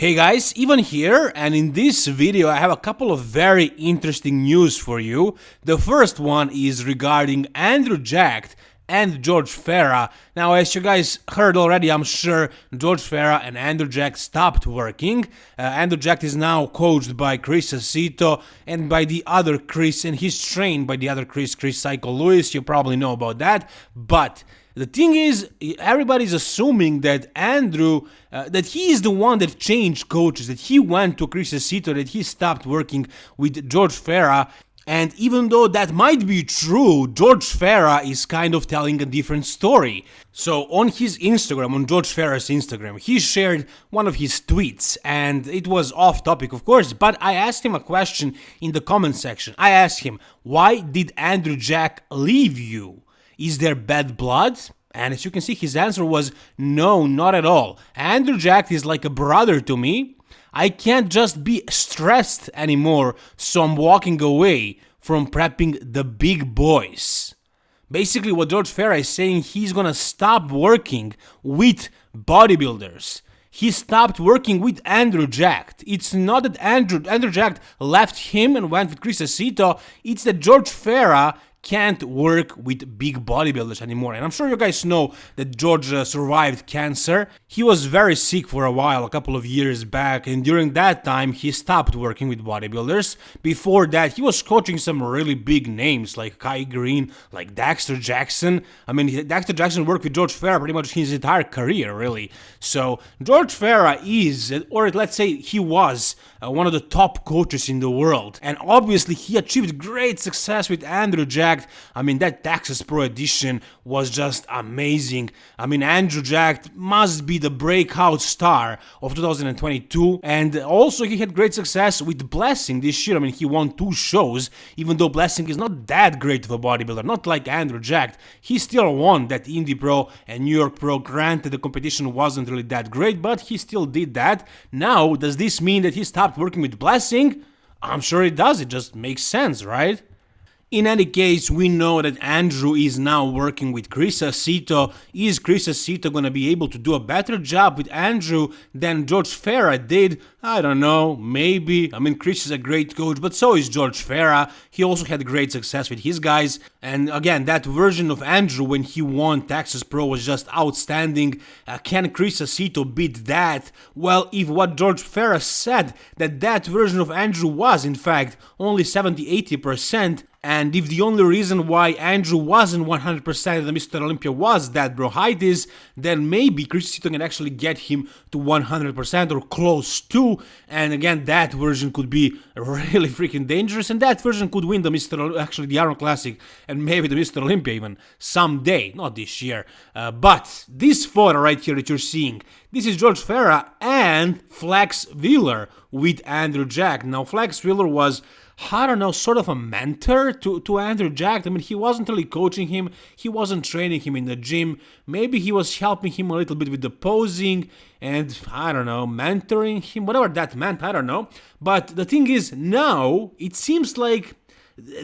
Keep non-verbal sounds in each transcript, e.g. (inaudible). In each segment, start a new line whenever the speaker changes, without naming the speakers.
Hey guys, Ivan here, and in this video I have a couple of very interesting news for you. The first one is regarding Andrew Jacked and George Farah. Now, as you guys heard already, I'm sure George Farah and Andrew Jack stopped working. Uh, Andrew Jack is now coached by Chris Aceto and by the other Chris, and he's trained by the other Chris, Chris Psycho Lewis. You probably know about that, but the thing is, everybody's assuming that Andrew, uh, that he is the one that changed coaches, that he went to Chris Aceto, that he stopped working with George Farah. And even though that might be true, George Farah is kind of telling a different story. So on his Instagram, on George Farah's Instagram, he shared one of his tweets and it was off topic of course, but I asked him a question in the comment section. I asked him, why did Andrew Jack leave you? Is there bad blood? And as you can see, his answer was no, not at all. Andrew Jack is like a brother to me. I can't just be stressed anymore, so I'm walking away from prepping the big boys. Basically, what George Farah is saying, he's gonna stop working with bodybuilders. He stopped working with Andrew Jack. It's not that Andrew Andrew Jack left him and went with Chris Aceto. It's that George Farah can't work with big bodybuilders anymore. And I'm sure you guys know that George uh, survived cancer. He was very sick for a while, a couple of years back, and during that time he stopped working with bodybuilders. Before that, he was coaching some really big names like Kai Greene, like Dexter Jackson. I mean, Dexter Jackson worked with George Farah pretty much his entire career, really. So George Farah is, or let's say he was, uh, one of the top coaches in the world. And obviously he achieved great success with Andrew I mean, that Texas Pro Edition was just amazing. I mean, Andrew Jack must be the breakout star of 2022. And also, he had great success with Blessing this year. I mean, he won two shows, even though Blessing is not that great of a bodybuilder, not like Andrew Jack. He still won that Indy Pro and New York Pro. Granted, the competition wasn't really that great, but he still did that. Now, does this mean that he stopped working with Blessing? I'm sure it does, it just makes sense, right? In any case, we know that Andrew is now working with Chris Aceto. Is Chris Aceto gonna be able to do a better job with Andrew than George Farah did? I don't know, maybe. I mean, Chris is a great coach, but so is George Farah. He also had great success with his guys. And again, that version of Andrew when he won Texas Pro was just outstanding. Uh, can Chris Aceto beat that? Well, if what George Farah said, that that version of Andrew was, in fact, only 70-80%, and if the only reason why Andrew wasn't 100% of the Mr. Olympia was that bronchitis, then maybe Chris Aceto can actually get him to 100% or close to. And again, that version could be really (laughs) freaking dangerous, and that version could win the Mr. actually the Arnold Classic and maybe the Mr. Olympia even someday, not this year. Uh, but this photo right here that you're seeing, this is George Farah and Flex Wheeler with Andrew Jack. Now, Flex Wheeler was I don't know, sort of a mentor to, to Andrew Jack. I mean, he wasn't really coaching him, he wasn't training him in the gym. Maybe he was helping him a little bit with the posing and, I don't know, mentoring him, whatever that meant, I don't know. But the thing is, now it seems like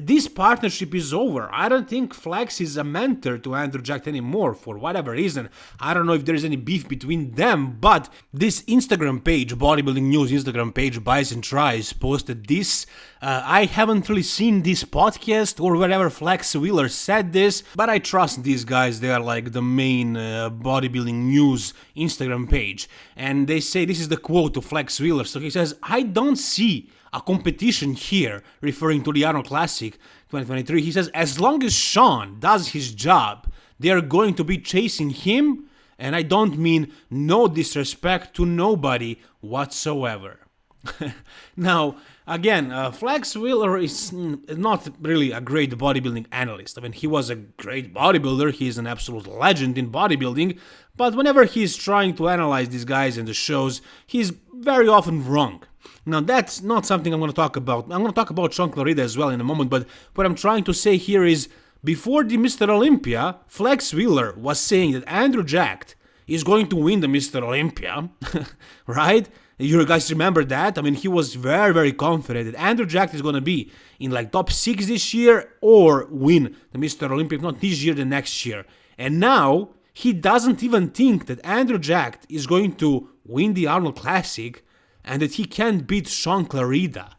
this partnership is over. I don't think Flex is a mentor to Andrew Jack anymore for whatever reason. I don't know if there's any beef between them, but this Instagram page, Bodybuilding News Instagram page, Bison Tries, posted this. Uh, I haven't really seen this podcast or wherever Flex Wheeler said this, but I trust these guys. They are like the main uh, bodybuilding news Instagram page. And they say this is the quote to Flex Wheeler. So he says, I don't see a competition here, referring to the Arnold Classic 2023. He says, as long as Shaun does his job, they are going to be chasing him, and I don't mean no disrespect to nobody whatsoever. (laughs) now, again, uh, Flex Wheeler is not really a great bodybuilding analyst. I mean, he was a great bodybuilder, he's an absolute legend in bodybuilding, but whenever he's trying to analyze these guys in the shows, he's very often wrong. Now that's not something I'm going to talk about. I'm going to talk about Shaun Clarida as well in a moment, but what I'm trying to say here is before the Mr. Olympia, Flex Wheeler was saying that Andrew Jack is going to win the Mr. Olympia, (laughs) right? You guys remember that? I mean, he was very, very confident that Andrew Jack is going to be in like top 6 this year or win the Mr. Olympia, if not this year, the next year. And now, he doesn't even think that Andrew Jack is going to win the Arnold Classic and that he can't beat Shaun Clarida.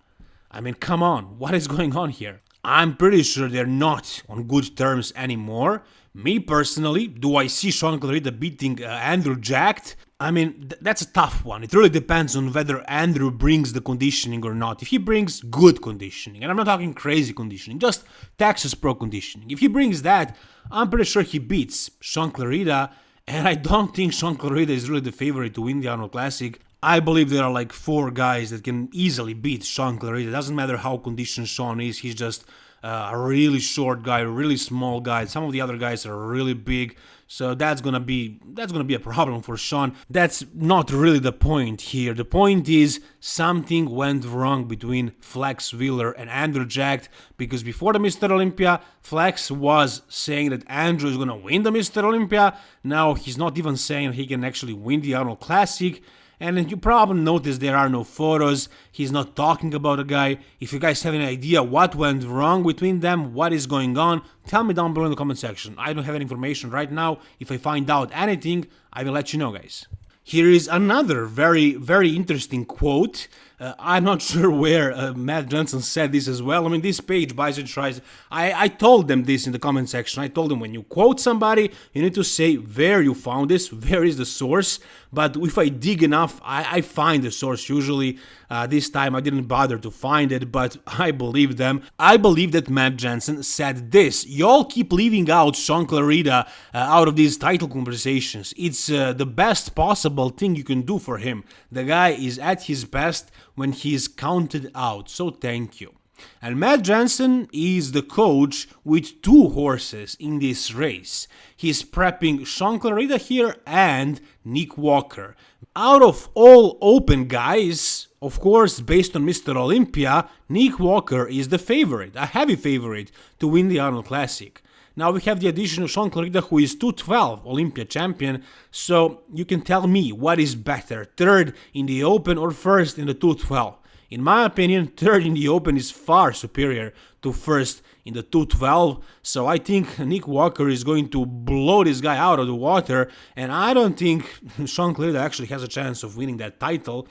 I mean, come on, what is going on here? I'm pretty sure they're not on good terms anymore. Me personally, do I see Shaun Clarida beating uh, Andrew Jacked? I mean, th- that's a tough one. It really depends on whether Andrew brings the conditioning or not. If he brings good conditioning, and I'm not talking crazy conditioning, just Texas Pro conditioning. If he brings that, I'm pretty sure he beats Shaun Clarida, and I don't think Shaun Clarida is really the favorite to win the Arnold Classic. I believe there are like four guys that can easily beat Shaun Clarida. It doesn't matter how conditioned Shaun is, he's just uh, a really short guy, really small guy. Some of the other guys are really big, so that's gonna be that's gonna be a problem for Shaun. That's not really the point here. The point is something went wrong between Flex Wheeler and Andrew Jacked because before the Mr. Olympia, Flex was saying that Andrew is gonna win the Mr. Olympia. Now he's not even saying he can actually win the Arnold Classic. And you probably noticed there are no photos, he's not talking about a guy. If you guys have any idea what went wrong between them, what is going on, tell me down below in the comment section. I don't have any information right now. If I find out anything, I will let you know guys. Here is another very, very interesting quote. Uh, I'm not (laughs) sure where uh, Matt Jansen said this as well. I mean, this page, Bison tries. I, I told them this in the comment section. I told them when you quote somebody, you need to say where you found this, where is the source. But if I dig enough, I, I find the source usually. Uh, this time I didn't bother to find it, but (laughs) I believe them. I believe that Matt Jansen said this. Y'all keep leaving out Shaun Clarida uh, out of these title conversations. It's uh, the best possible thing you can do for him. The guy is at his best when he is counted out, so thank you. And Matt Jansen is the coach with two horses in this race. He's prepping Shaun Clarida here and Nick Walker. Out of all open guys, of course, based on Mr. Olympia, Nick Walker is the favorite, a heavy favorite to win the Arnold Classic. Now we have the addition of Shaun Clarida, who is 212 Olympia champion. So you can tell me what is better, third in the Open or first in the 212. In my opinion, third in the Open is far superior to first in the 212. So I think Nick Walker is going to blow this guy out of the water, and I don't think (laughs) Shaun Clarida actually has a chance of winning that title.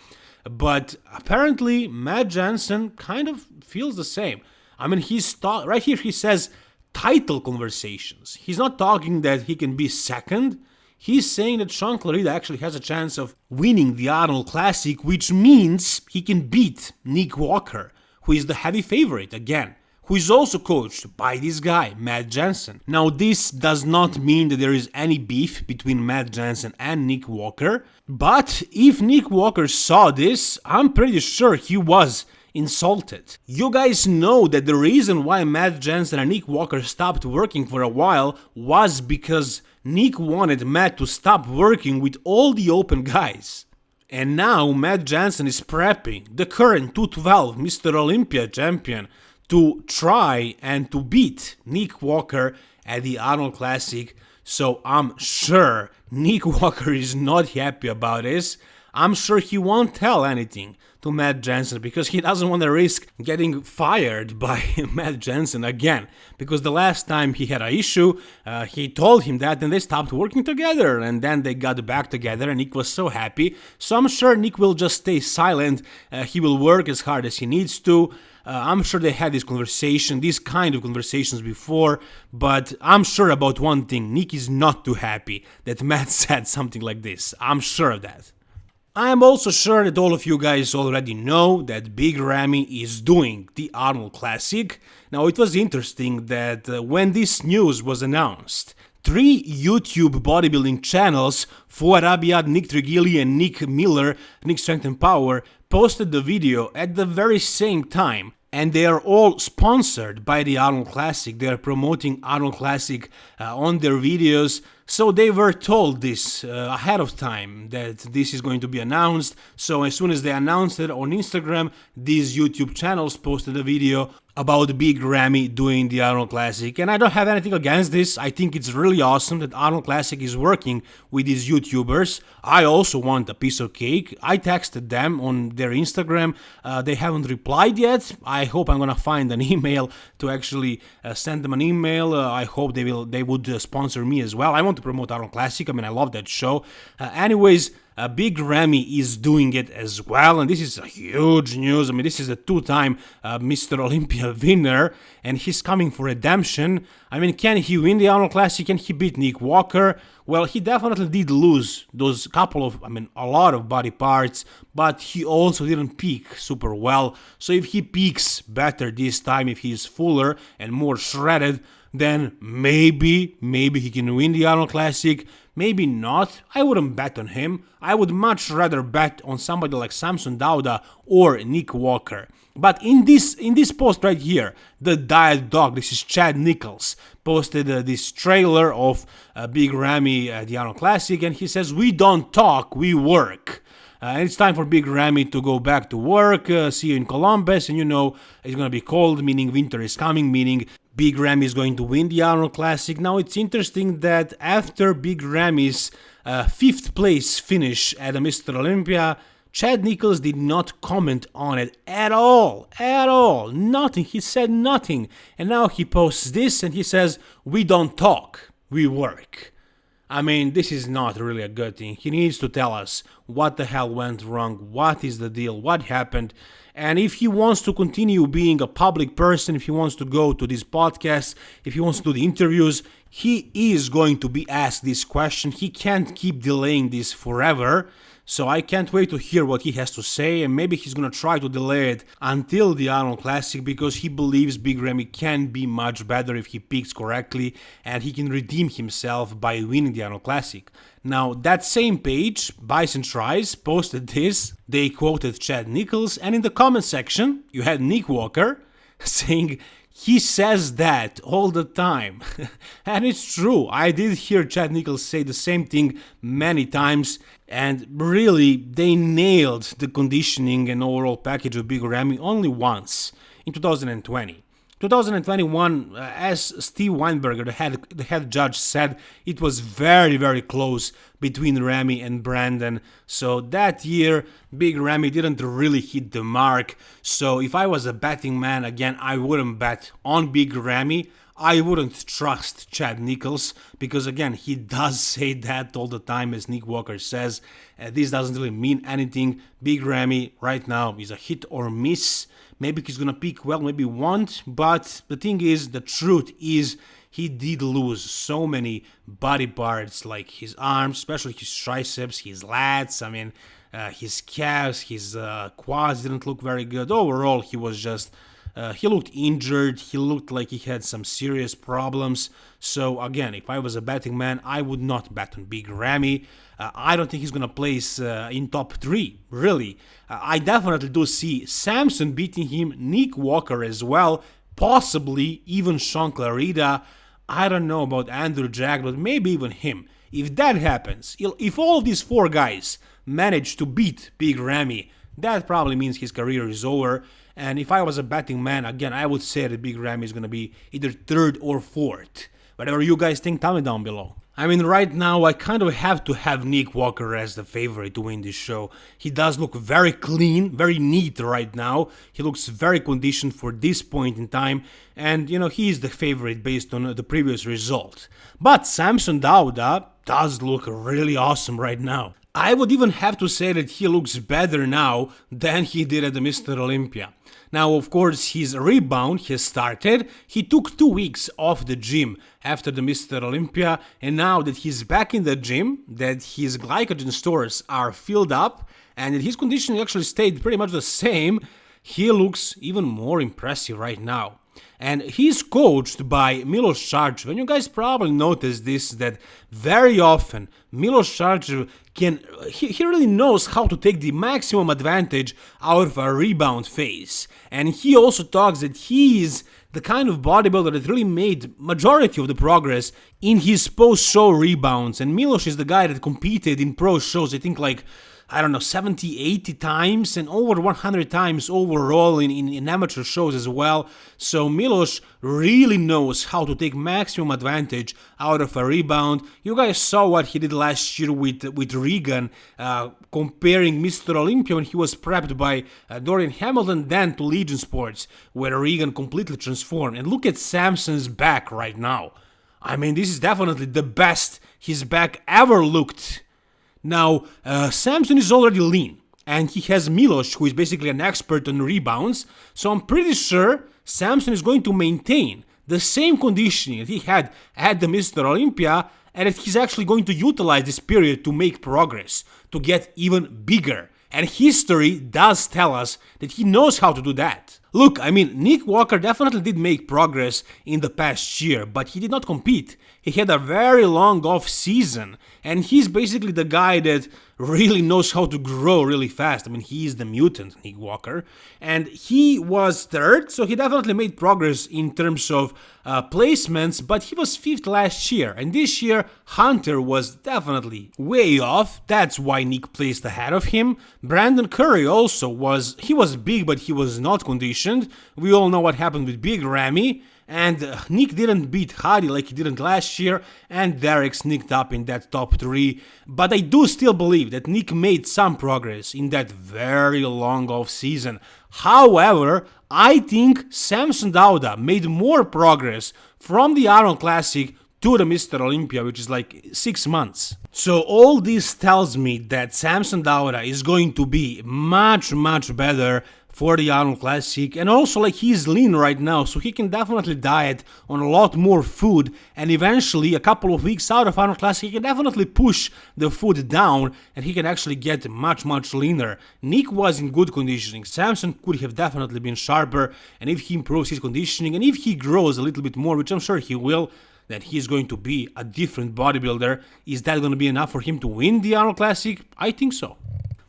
But apparently, Matt Jansen kind of feels the same. I mean, he's right here. He says title conversations. He's not talking that he can be second. He's saying that Shaun Clarida actually has a chance of winning the Arnold Classic, which means he can beat Nick Walker, who is the heavy favorite again, who is also coached by this guy, Matt Jansen. Now, this does not mean that there is any beef between Matt Jansen and Nick Walker, but if Nick Walker saw this, I'm pretty sure he was insulted. You guys know that the reason why Matt Jansen and Nick Walker stopped working for a while was because Nick wanted Matt to stop working with all the open guys. And now Matt Jansen is prepping the current 212 Mr. Olympia champion to try and to beat Nick Walker at the Arnold Classic. So I'm sure Nick (laughs) Walker is not happy about this. I'm sure he won't tell anything to Matt Jansen because he doesn't want to risk getting fired (laughs) by Matt Jansen again. Because the last time he had an issue, uh, he told him that and they stopped working together and then they got back together and Nick was so happy. So I'm sure Nick will just stay silent. Uh, he will work as hard as he needs to. Uh, I'm sure they had this conversation, these kind of conversations before, but I'm sure about one thing Nick is not too happy that Matt (laughs) said something like this. I'm sure of that. I am also sure that all of you guys already know that Big Ramy is doing the Arnold Classic. Now it was interesting that uh, when this news was announced, three YouTube bodybuilding channels, Fouad Abiad, Nick Trigili and Nick Miller, Nick Strength and Power, posted the video at the very same time and they are all sponsored by the Arnold Classic. They are promoting Arnold Classic uh, on their videos. So they were told this uh, ahead of time that this is going to be announced. So as soon as they announced it on Instagram, these YouTube channels posted a video about Big Ramy doing the Arnold Classic. And I don't have anything against this. I think it's really awesome that Arnold Classic is working with these YouTubers. I also want a piece of cake. I texted them on their Instagram. Uh, they haven't replied yet. I hope I'm gonna find an (laughs) email to actually uh, send them an email. Uh, I hope they will. They would uh, sponsor me as well. I want to promote Arnold Classic. I mean, I love that show. Uh, anyways. uh, Big Ramy is doing it as well, and this is a huge news. I mean, this is a two-time uh, Mr. Olympia (laughs) winner, and he's coming for redemption. I mean, can he win the Arnold Classic? Can he beat Nick Walker? Well, he definitely did lose those couple of, I mean, a lot of body parts, but he also didn't peak super well. So if he peaks better this time, if he's fuller and more shredded, then maybe, maybe he can win the Arnold Classic. Maybe not. I wouldn't bet on him. I would much rather bet on somebody like Samson Dauda or Nick Walker. But in this in this post right here, the Diet Doc, this is Chad Nicholls, posted uh, this trailer of uh, Big Ramy at the Arnold Classic, and he says, "We don't talk, we work." Uh, and it's time for Big Ramy to go back to work. Uh, see you in Columbus, and you know it's gonna be cold, meaning winter is coming, meaning Big Ramy is going to win the Arnold Classic. Now it's interesting that after Big Ramy's uh, fifth place finish at the Mr. Olympia, Chad Nicholls did not comment on it at all, at all, nothing. He said nothing. And now he posts this and he says, We don't talk, we work. I mean, this is not really a good thing. He needs to tell us what the hell went wrong, what is the deal, what happened. And if he wants to continue being a public person, if he wants to go to these podcasts, if he wants to do the interviews, he is going to be asked this question. He can't keep delaying this forever. So I can't wait to hear what he has to say, and maybe he's gonna try to delay it until the Arnold Classic because he believes Big Ramy can be much better if he picks correctly and he can redeem himself by winning the Arnold Classic. Now, that same page, Bison Tries, posted this. They quoted Chad Nicholls, and in the comment section, you had Nick Walker (laughs) saying he says that all the time. (laughs) and it's true. I did hear Chad Nicholls say the same thing many times. And really, they nailed the conditioning and overall package of Big Ramy only once in 2020. 2021, uh, as Steve Weinberger, the head, the head judge, said, it was very, very close between Ramy and Brandon. So that year, Big Ramy didn't really hit the mark. So if I was a betting man, again, I wouldn't bet on Big Ramy. I wouldn't trust Chad Nicholls because, again, he (laughs) does say that all the time, as Nick Walker says. Uh, this doesn't really mean anything. Big Ramy right now is a hit or miss. Maybe he's gonna peak well, maybe won't. But the thing is, the truth is, he did lose so many body parts, like his arms, especially his triceps, his lats. I mean, uh, his calves, his uh, quads didn't look very good. Overall, he was just. Uh, he looked injured. He looked like he had some serious problems. So again, if I was a betting man, I would not bet on Big Ramy. Uh, I don't think he's gonna place uh, in top three. Really, uh, I definitely do see Samson beating him, Nick Walker as well, possibly even Shaun Clarida. I don't know about Andrew Jack, but maybe even him. If that happens, if all these four guys manage to beat Big Ramy, that probably means his career is over. And if I was a betting man, again, I would say that Big Ramy is going to be either third or fourth. Whatever you guys think, tell me down below. I mean, right now, I kind of have to have Nick Walker as the favorite to win this show. He does look very clean, very neat right now. He looks very conditioned for this point in time, and you know, he is the favorite based on the previous result. But Samson Dauda does look really awesome right now. I would even have to say that he looks better now than he did at the Mr. Olympia. Now, of course, his rebound has started. He took two weeks off the gym after the Mr. Olympia, and now that he's back in the gym, that his glycogen stores are filled up, and that his condition actually stayed pretty much the same, he looks even more impressive right now and he's coached by Milos Sarcev. And you guys probably noticed this that very often Milos Sarcev can he, he really knows how to take the maximum advantage out of a rebound phase. And he also talks that he is the kind of bodybuilder that really made majority of the progress in his post-show rebounds. And Milos is the guy that competed in pro shows, I think like I don't know, 70, 80 times and over 100 times overall in, in, in, amateur shows as well. So Milos really knows how to take maximum advantage out of a rebound. You guys saw what he did last year with, with Regan, uh, comparing Mr. Olympia when he was prepped by uh, Dorian Hamilton then to Legion Sports, where Regan completely transformed. And look at Samson's back right now. I mean, this is definitely the best his back ever looked Now, uh, Samson is already lean, and he has Milos, who is basically an expert on rebounds, so I'm pretty sure Samson is going to maintain the same conditioning that he had at the Mr. Olympia, and that he's actually going to utilize this period to make progress, to get even bigger. And history does tell us that he knows how to do that. Look, I mean, Nick Walker definitely did make progress in the past year, but he did not compete. He had a very long off season, and he's basically the guy that really knows how to grow really fast. I mean, he's the mutant, Nick Walker, and he was third, so he definitely made progress in terms of uh, placements, but he was fifth last year, and this year Hunter was definitely way off. That's why Nick placed ahead of him. Brandon Curry also was, he was big, but he was not conditioned. We all know what happened with Big Ramy and uh, Nick didn't beat Hadi like he didn't last year, and Derek sneaked up in that top 3, but I do still believe that Nick made some progress in that very long off season. However, I think Samson Dauda made more progress from the Arnold Classic to the Mr. Olympia, which is like 6 months. So all this tells me that Samson Dauda is going to be much much better for the Arnold Classic and also like he's lean right now so he can definitely diet on a lot more food and eventually a couple of weeks out of Arnold Classic he can definitely push the food down and he can actually get much much leaner. Nick was in good conditioning, Samson could have definitely been sharper and if he improves his conditioning and if he grows a little bit more which I'm sure he will that he's going to be a different bodybuilder. Is that going to be enough for him to win the Arnold Classic? I think so.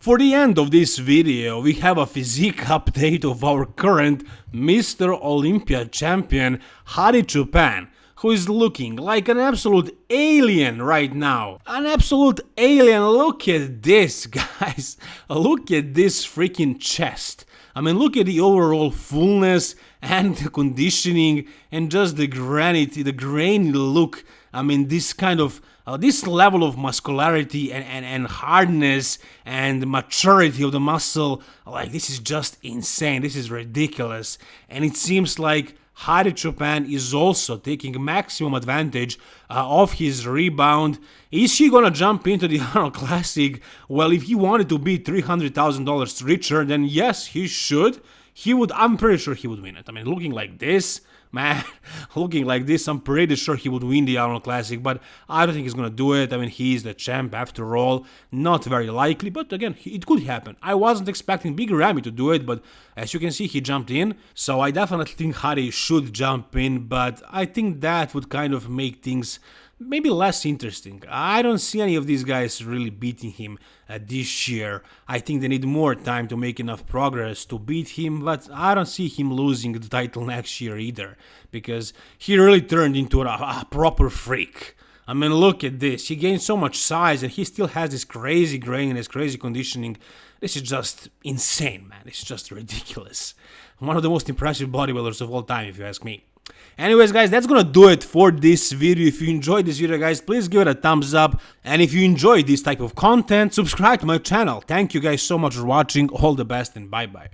For the end of this video, we have a physique update of our current Mr. Olympia champion, Hadi Choopan, who is looking like an absolute alien right now. An absolute alien, look at this, (laughs) guys. Look at this freaking chest. I mean, look at the overall fullness and the conditioning and just the granite, the grainy look. I mean, this kind of uh, this level of muscularity and, and, and hardness and maturity of the muscle, like this is just insane. This is ridiculous. And it seems like Hadi Choopan is also taking maximum advantage uh, of his rebound. Is he gonna jump into the (laughs) Arnold Classic? Well, if he wanted to be $300,000 richer, then yes, he should. He would, I'm pretty sure he would win it. I mean, looking like this, man, (laughs) looking like this, I'm pretty sure he would win the Arnold Classic, but I don't think he's gonna do it. I mean, he's the champ after all. Not very likely, but again, it could happen. I wasn't expecting Big Ramy to do it, but as you can see, he jumped in, so I definitely think Hadi should jump in, but I think that would kind of make things maybe less interesting. I don't see any of these guys really beating him uh, this year. I think they need more time to make enough progress to beat him, but I don't see him losing the title next year either, because he really turned into a, a proper freak. I mean, look at this. He gained so much size and he still has this crazy grain and this crazy conditioning. This is just insane, man. It's just ridiculous. One of the most impressive bodybuilders of all time, if you ask me. Anyways guys, that's gonna do it for this video. If you enjoyed this video guys, please give it a thumbs up. And if you enjoy this type of content, subscribe to my channel. Thank you guys so much for watching. All the best and bye bye.